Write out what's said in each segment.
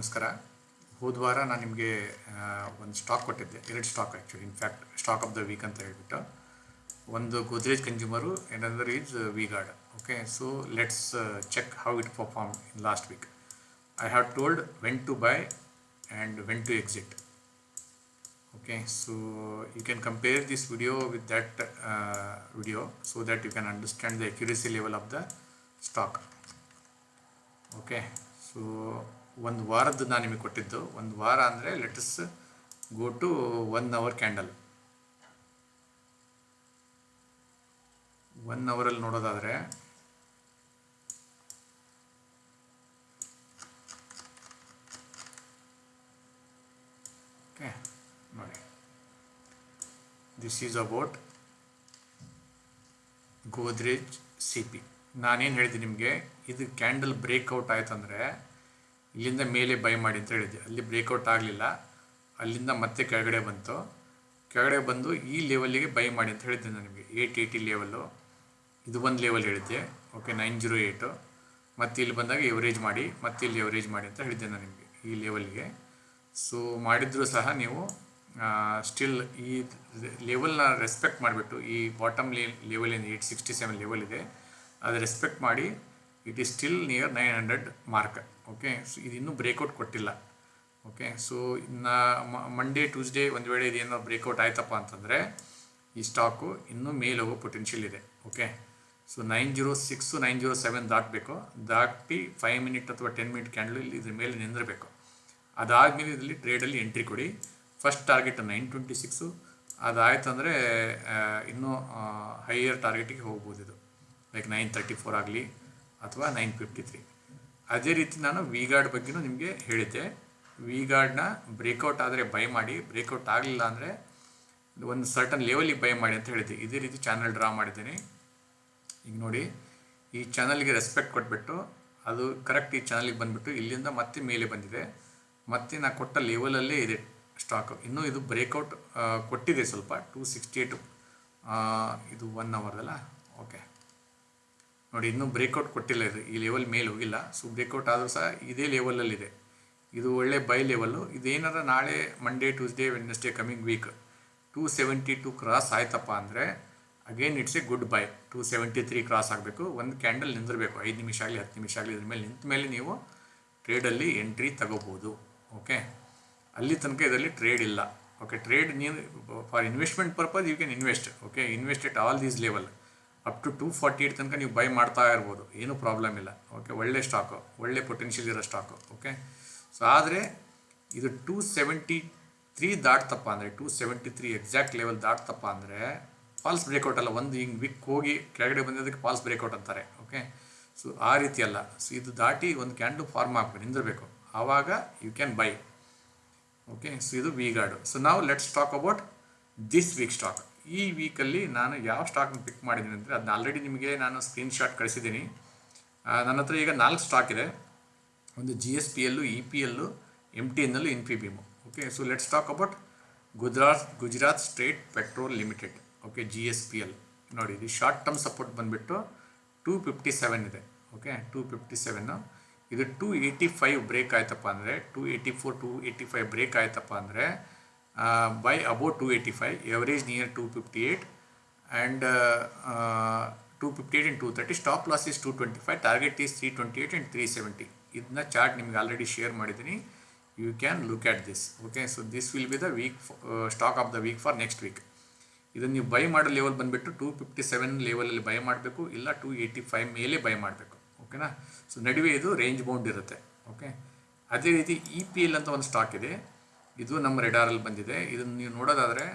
ನಮಸ್ಕಾರ. ಹೋದ ವಾರ ನಾನು ನಿಮಗೆ ಒಂದು ಸ್ಟಾಕ್ ಕೊಟ್ಟಿದ್ದೆ. ಎರಡು stock actually in fact stock of the week ಅಂತ ಹೇಳ್ಬಿಟ್ಟು. ಒಂದು Godrej consumer other is V Guard okay so let's check how it perform in last week I have told when to buy and when to exit okay so you can compare this video with that video so so you can understand the the level of the stock okay so ಒಂದು ವಾರದ್ದು ನಾನು ನಿಮಗೆ ಕೊಟ್ಟಿದ್ದು. ಒಂದು ವಾರ ಅಂದರೆ let us go to one hour candle one ಅವರಲ್ಲಿ ನೋಡೋದಾದರೆ ಓಕೆ ನೋಡಿ. This is about Godrej C P ನಾನೇನು ಹೇಳಿದೆ ನಿಮಗೆ, ಇದು ಕ್ಯಾಂಡಲ್ ಬ್ರೇಕ್ಔಟ್ ಆಯ್ತಂದರೆ ಇಲ್ಲಿಂದ ಮೇಲೆ ಬೈ ಮಾಡಿ ಅಂತ ಹೇಳಿದ್ದೆ. ಅಲ್ಲಿ ಬ್ರೇಕೌಟ್ ಆಗಲಿಲ್ಲ. ಅಲ್ಲಿಂದ ಮತ್ತೆ ಕೆಳಗಡೆ ಬಂತು. ಕೆಳಗಡೆ ಬಂದು ಈ ಲೆವೆಲ್ಲಿಗೆ ಬೈ ಮಾಡಿ ಅಂತ ಹೇಳಿದ್ದೆ ನನಗೆ ಏಯ್ಟ್ ಏಯ್ಟಿ ಲೆವೆಲ್ಲು ಇದು ಒಂದು ಲೆವೆಲ್ ಹೇಳಿದ್ದೆ. ಓಕೆ ನೈನ್ ಜೀರೋ ಏಯ್ಟು ಮತ್ತು ಇಲ್ಲಿ ಬಂದಾಗ ಎವರೇಜ್ ಮಾಡಿ, ಮತ್ತೆ ಇಲ್ಲಿ ಎವರೇಜ್ ಮಾಡಿ ಅಂತ ಹೇಳಿದ್ದೆ ನಾನು ಈ ಲೆವೆಲ್ಗೆ ಸೊ ಮಾಡಿದರೂ ಸಹ ನೀವು ಸ್ಟಿಲ್ ಈ ಲೆವೆಲ್ನ ರೆಸ್ಪೆಕ್ಟ್ ಮಾಡಿಬಿಟ್ಟು ಈ ಬಾಟಮ್ ಲೆವೆಲ್ ಏನು ಏಯ್ಟ್ ಸಿಕ್ಸ್ಟಿ ಸೆವೆನ್ ಲೆವೆಲ್ ಇದೆ, ಅದು ರೆಸ್ಪೆಕ್ಟ್ ಮಾಡಿ it is still near nine hundred mark okay so ಇದು ಇನ್ನೂ ಬ್ರೇಕೌಟ್ ಕೊಟ್ಟಿಲ್ಲ. ಓಕೆ ಸೊ ಇನ್ನು ಮಂಡೇ ಟ್ಯೂಸ್ಡೇ ಒಂದು ವೇಳೆ ಇದೇನೋ ಬ್ರೇಕೌಟ್ ಆಯ್ತಪ್ಪ ಅಂತಂದರೆ, ಈ ಸ್ಟಾಕು ಇನ್ನೂ ಮೇಲೆ ಹೋಗೋ ಪೊಟೆನ್ಷಿಯಲ್ ಇದೆ. Okay so nine zero six nine zero seven ದಾಟಬೇಕು. ದಾಟಿ ಫೈವ್ ಮಿನಿಟ್ ಅಥವಾ ಟೆನ್ ಮಿನಿಟ್ ಕ್ಯಾಂಡಲ್ ಇಲ್ಲಿ ಇದ್ರ ಮೇಲೆ ನಿಂದಿರಬೇಕು. ಅದಾದಮೇಲೆ ಇದರಲ್ಲಿ ಟ್ರೇಡಲ್ಲಿ ಎಂಟ್ರಿ ಕೊಡಿ. First target nine twenty six ಅದಾಯ್ತು ಅಂದರೆ ಇನ್ನೂ ಹೈಯರ್ ಟಾರ್ಗೆಟಿಗೆ ಹೋಗ್ಬೋದು ಇದು. ಲೈಕ್ ನೈನ್ ತರ್ಟಿ ಫೋರ್ ಆಗಲಿ. ಅಥವಾ ನೈನ್ ಫಿಫ್ಟಿ ತ್ರೀ ಅದೇ ರೀತಿ ನಾನು ವಿ ಗಾರ್ಡ್ ಬಗ್ಗೆನೂ ನಿಮಗೆ ಹೇಳಿದ್ದೆ. ವಿ ಗಾರ್ಡ್ನ ಬ್ರೇಕೌಟ್ ಆದರೆ ಬೈ ಮಾಡಿ ಬ್ರೇಕೌಟ್ ಆಗಲಿಲ್ಲ ಅಂದರೆ ಒಂದು ಸರ್ಟನ್ ಲೆವೆಲಿಗೆ ಬೈ ಮಾಡಿ ಅಂತ ಹೇಳಿದ್ದೆ. ಇದೇ ರೀತಿ ಚಾನಲ್ ಡ್ರಾ ಮಾಡಿದ್ದೀನಿ. ಈಗ ನೋಡಿ, ಈ ಚಾನಲ್ಗೆ ರೆಸ್ಪೆಕ್ಟ್ ಕೊಟ್ಬಿಟ್ಟು, ಅದು ಕರೆಕ್ಟ್ ಈ ಚಾನಲ್ಗೆ ಬಂದುಬಿಟ್ಟು ಇಲ್ಲಿಂದ ಮತ್ತೆ ಮೇಲೆ ಬಂದಿದೆ. ಮತ್ತೆ ನಾ ಕೊಟ್ಟ ಲೆವೆಲಲ್ಲೇ ಇದೆ ಸ್ಟಾಕು ಇನ್ನೂ ಇದು ಬ್ರೇಕೌಟ್ ಕೊಟ್ಟಿದೆ ಸ್ವಲ್ಪ ಟೂ ಸಿಕ್ಸ್ಟಿ ಏಟು ಇದು ಒನ್ ಅವರ್ದಲ್ಲ ಓಕೆ ನೋಡಿ, ಇನ್ನೂ ಬ್ರೇಕೌಟ್ ಕೊಟ್ಟಿಲ್ಲ ಇದು. ಈ ಲೆವೆಲ್ ಮೇಲೆ ಹೋಗಿಲ್ಲ. ಸೊ ಬ್ರೇಕೌಟ್ ಆದರೂ ಸಹ ಇದೇ ಲೆವೆಲಲ್ಲಿದೆ ಇದು ಒಳ್ಳೆ ಬೈ ಲೆವೆಲ್ಲು ಇದೇನಾರ ನಾಳೆ Monday Tuesday Wednesday coming week two seventy two cross ಆಯ್ತಪ್ಪ ಅಂದರೆ again it's a good buy two seventy three cross ಆಗಬೇಕು. ಒಂದು ಕ್ಯಾಂಡಲ್ ನಿಂದಿರಬೇಕು. ಐದು ನಿಮಿಷ ಆಗಲಿ, ಹತ್ತು ನಿಮಿಷ ಆಗಲಿ, ಇದ್ರ ಮೇಲೆ ನಿಂತ ಮೇಲೆ ನೀವು ಟ್ರೇಡಲ್ಲಿ ಎಂಟ್ರಿ ತಗೋಬೋದು. ಓಕೆ ಅಲ್ಲಿ ತನಕ ಇದರಲ್ಲಿ ಟ್ರೇಡ್ ಇಲ್ಲ. ಓಕೆ ಟ್ರೇಡ್ ನೀವು for investment purpose you can invest okay invest at all these level up to two forty eight ತನಕ ನೀವು ಬೈ ಮಾಡ್ತಾ ಇರ್ಬೋದು. ಏನೂ ಪ್ರಾಬ್ಲಮ್ ಇಲ್ಲ. ಓಕೆ ಒಳ್ಳೆ ಸ್ಟಾಕು ಒಳ್ಳೆ ಪೊಟೆನ್ಷಿಯಲ್ ಇರೋ ಸ್ಟಾಕು ಓಕೆ ಸೊ ಆದರೆ ಇದು ಟೂ ಸೆವೆಂಟಿ ತ್ರೀ ದಾಟ್ತಪ್ಪ ಅಂದರೆ two seventy three exact level ದಾಟ್ತಪ್ಪ ಅಂದರೆ ಫಾಲ್ಸ್ ಬ್ರೇಕೌಟ್ ಅಲ್ಲ, ಒಂದು ಹಿಂಗೆ ವಿಕ್ ಹೋಗಿ ಕೆಳಗಡೆ ಬಂದಿದ್ದಕ್ಕೆ ಫಾಲ್ಸ್ ಬ್ರೇಕೌಟ್ ಅಂತಾರೆ ಓಕೆ ಸೊ ಆ ರೀತಿ ಅಲ್ಲ. ಸೊ ಇದು ದಾಟಿ ಒಂದು ಕ್ಯಾಂಡು ಫಾರ್ಮ್ ಆಗಬೇಕು ನಿಂದಿರಬೇಕು. ಆವಾಗ you can buy okay so ಇದು ವಿ ಗಾರ್ಡು ಸೊ ನಾವು let's talk about this week stock ಈ ವೀಕಲ್ಲಿ ನಾನು ಯಾವ ಸ್ಟಾಕ್ನ ಪಿಕ್ ಮಾಡಿದ್ದೀನಿ ಅಂದರೆ ಅದನ್ನ ಆಲ್ರೆಡಿ ನಿಮಗೆ ನಾನು ಸ್ಕ್ರೀನ್ಶಾಟ್ ಕಳಿಸಿದ್ದೀನಿ. ನನ್ನ ಹತ್ರ ಈಗ ನಾಲ್ಕು ಸ್ಟಾಕ್ ಇದೆ. ಒಂದು G S P L E P L M T ಎನ್ನಲ್ಲೂ ಇನ್ ಪಿ ಬಿಮು okay so let's talk about Gujarat Gujarat state petrol limited okay G S P L ನೋಡಿ, ಇದು ಶಾರ್ಟ್ ಟರ್ಮ್ ಸಪೋರ್ಟ್ ಬಂದುಬಿಟ್ಟು ಟೂ ಫಿಫ್ಟಿ ಸೆವೆನ್ ಇದೆ. Okay two fifty seven ಇದು two eighty five break ಆಯ್ತಪ್ಪ ಅಂದರೆ two eighty four two eighty five break ಆಯ್ತಪ್ಪ ಅಂದರೆ five average near two fifty eight and two fifty eight and two thirty stop loss is two twenty five target is three twenty eight and three seventy ಇದನ್ನ chart ನಿಮಗೆ already share ಮಾಡಿದ್ದೀನಿ you can look at this okay so this will be the week stock of the week for next week ಇದನ್ನು ನೀವು buy ಮಾಡೋ level ಬಂದುಬಿಟ್ಟು two fifty seven ಲೆವೆಲಲ್ಲಿ buy ಮಾಡಬೇಕು, ಇಲ್ಲ ಟೂ ಏಯ್ಟಿ ಫೈವ್ ಮೇಲೆ ಬೈ ಮಾಡಬೇಕು. ಓಕೆನಾ ಸೊ ನಡುವೆ ಇದು ರೇಂಜ್ ಬೌಂಡ್ ಇರುತ್ತೆ. ಓಕೆ ಅದೇ ರೀತಿ ಇ ಪಿ ಎಲ್ ಅಂತ ಒಂದು ಸ್ಟಾಕ್ ಇದೆ. ಇದು ನಮ್ಮ ರೆಡಾರಲ್ಲಿ ಬಂದಿದೆ. ಇದನ್ನು ನೀವು ನೋಡೋದಾದರೆ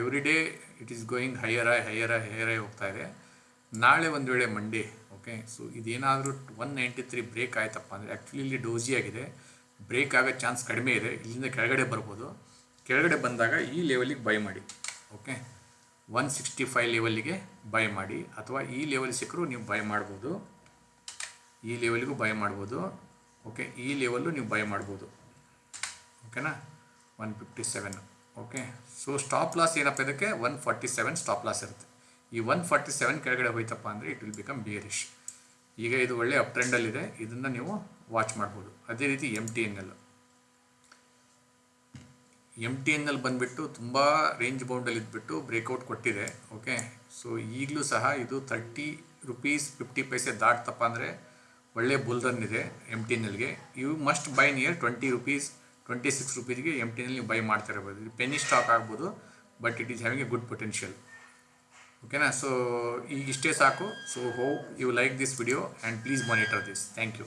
every day it is going higher I higher ಆಯ್ ಹೈಯರ್ ಆಯ್ ಹೋಗ್ತಾ ಇದೆ. ನಾಳೆ ಒಂದು ವೇಳೆ ಮಂಡೇ ಓಕೆ ಸೊ ಇದೇನಾದರೂ ಒನ್ ನೈಂಟಿ ತ್ರೀ ಬ್ರೇಕ್ ಆಯ್ತಪ್ಪ ಅಂದರೆ ಆ್ಯಕ್ಚುಲಿ ಇಲ್ಲಿ ಡೋಸಿ ಆಗಿದೆ. ಬ್ರೇಕ್ ಆಗೋ ಚಾನ್ಸ್ ಕಡಿಮೆ ಇದೆ. ಇಲ್ಲಿಂದ ಕೆಳಗಡೆ ಬರ್ಬೋದು. ಕೆಳಗಡೆ ಬಂದಾಗ ಈ ಲೆವೆಲಿಗೆ ಬೈ ಮಾಡಿ ಓಕೆ ಒನ್ ಸಿಕ್ಸ್ಟಿ ಫೈವ್ ಲೆವೆಲ್ಲಿಗೆ ಬೈ ಮಾಡಿ, ಅಥವಾ ಈ ಲೆವೆಲ್ ಸಿಕ್ಕರೂ ನೀವು ಬೈ ಮಾಡ್ಬೋದು. ಈ ಲೆವೆಲ್ಗೂ ಬೈ ಮಾಡ್ಬೋದು ಓಕೆ ಈ ಲೆವೆಲ್ಲು ನೀವು ಬೈ ಮಾಡ್ಬೋದು. ಓಕೆನಾ? One fifty seven okay. So stop loss ಏನಪ್ಪ ಇದಕ್ಕೆ? One forty seven stop loss ಇರುತ್ತೆ. ಈ ಒನ್ ಫಾರ್ಟಿ ಸೆವೆನ್ ಕೆಳಗಡೆ ಹೋಯ್ತಪ್ಪ ಅಂದರೆ ಇಟ್ ವಿಲ್ ಬಿಕಮ್ ಬಿಯರಿಶ್ ಈಗ ಇದು ಒಳ್ಳೆ ಅಪ್ ಟ್ರೆಂಡಲ್ಲಿದೆ ಇದನ್ನು ನೀವು ವಾಚ್ ಮಾಡ್ಬೋದು. ಅದೇ ರೀತಿ M T N L M T N L ಬಂದುಬಿಟ್ಟು ತುಂಬ ರೇಂಜ್ ಬೌಂಡಲ್ಲಿ ಇದ್ಬಿಟ್ಟು ಬ್ರೇಕೌಟ್ ಕೊಟ್ಟಿದೆ. ಓಕೆ. ಸೊ ಈಗಲೂ ಸಹ ಇದು ತರ್ಟಿ ರುಪೀಸ್ ಫಿಫ್ಟಿ ಪೈಸೆ ದಾಟ್ತಪ್ಪ ಅಂದರೆ ಒಳ್ಳೆ ಬುಲ್ ರನ್ ಇದೆ M T N ಎಲ್ಗೆ you must buy near twenty rupees twenty six ರುಪೀಸ್ಗೆ M T N L ನೀವು ಬೈ ಮಾಡ್ತಾ ಇರ್ಬೋದು. ಇದು ಪೆನ್ನಿ ಸ್ಟಾಕ್ ಆಗ್ಬೋದು but it is having a good potential ಓಕೆನಾ ಸೊ ಈಗ ಇಷ್ಟೇ ಸಾಕು. So hope you like this video and please monitor this thank you